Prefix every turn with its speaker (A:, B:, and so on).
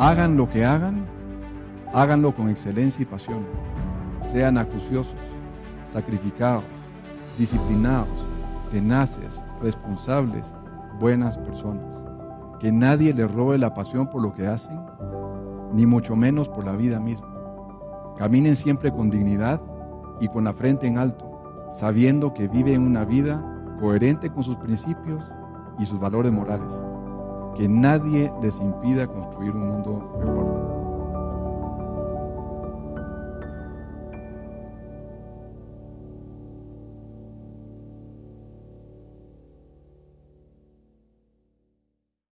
A: Hagan lo que hagan, háganlo con excelencia y pasión. Sean acuciosos, sacrificados, disciplinados, tenaces, responsables, buenas personas. Que nadie les robe la pasión por lo que hacen, ni mucho menos por la vida misma. Caminen siempre con dignidad y con la frente en alto, sabiendo que viven una vida coherente con sus principios y sus valores morales. Que nadie les impida construir un mundo mejor.